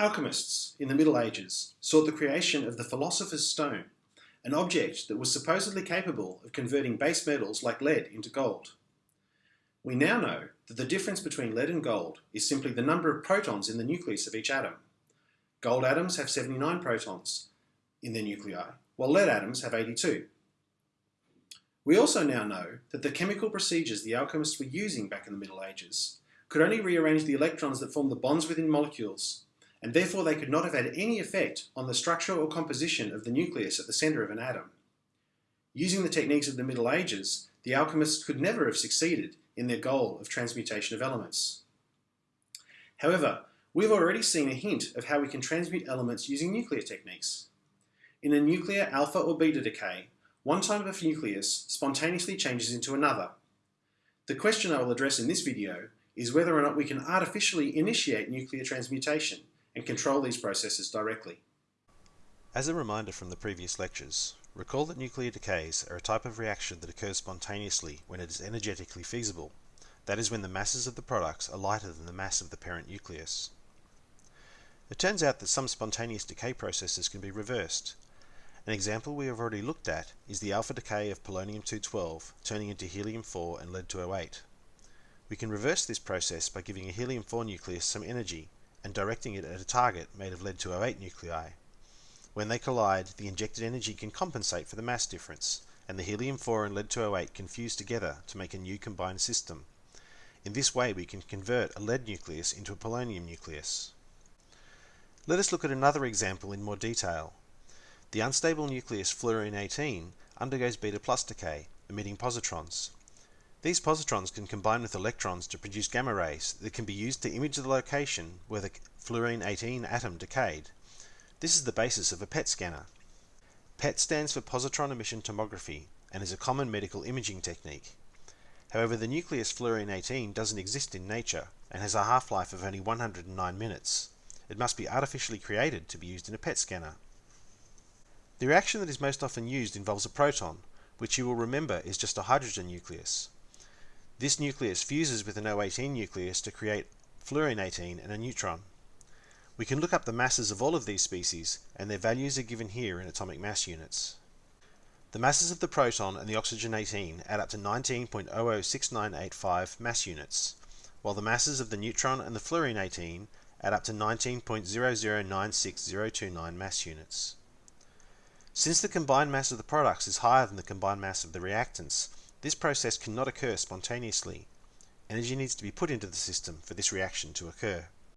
Alchemists in the Middle Ages sought the creation of the Philosopher's Stone, an object that was supposedly capable of converting base metals like lead into gold. We now know that the difference between lead and gold is simply the number of protons in the nucleus of each atom. Gold atoms have 79 protons in their nuclei, while lead atoms have 82. We also now know that the chemical procedures the alchemists were using back in the Middle Ages could only rearrange the electrons that form the bonds within molecules and therefore they could not have had any effect on the structure or composition of the nucleus at the centre of an atom. Using the techniques of the Middle Ages, the alchemists could never have succeeded in their goal of transmutation of elements. However, we've already seen a hint of how we can transmute elements using nuclear techniques. In a nuclear alpha or beta decay, one type of nucleus spontaneously changes into another. The question I will address in this video is whether or not we can artificially initiate nuclear transmutation and control these processes directly. As a reminder from the previous lectures, recall that nuclear decays are a type of reaction that occurs spontaneously when it is energetically feasible, that is when the masses of the products are lighter than the mass of the parent nucleus. It turns out that some spontaneous decay processes can be reversed. An example we have already looked at is the alpha decay of polonium-212 turning into helium-4 and lead-208. We can reverse this process by giving a helium-4 nucleus some energy and directing it at a target made of lead-208 nuclei. When they collide, the injected energy can compensate for the mass difference, and the helium-4 and lead-208 can fuse together to make a new combined system. In this way we can convert a lead nucleus into a polonium nucleus. Let us look at another example in more detail. The unstable nucleus fluorine-18 undergoes beta plus decay, emitting positrons. These positrons can combine with electrons to produce gamma rays that can be used to image the location where the fluorine-18 atom decayed. This is the basis of a PET scanner. PET stands for positron emission tomography and is a common medical imaging technique. However, the nucleus fluorine-18 doesn't exist in nature and has a half-life of only 109 minutes. It must be artificially created to be used in a PET scanner. The reaction that is most often used involves a proton, which you will remember is just a hydrogen nucleus. This nucleus fuses with an O18 nucleus to create fluorine-18 and a neutron. We can look up the masses of all of these species, and their values are given here in atomic mass units. The masses of the proton and the oxygen-18 add up to 19.006985 mass units, while the masses of the neutron and the fluorine-18 add up to 19.0096029 mass units. Since the combined mass of the products is higher than the combined mass of the reactants, this process cannot occur spontaneously. Energy needs to be put into the system for this reaction to occur.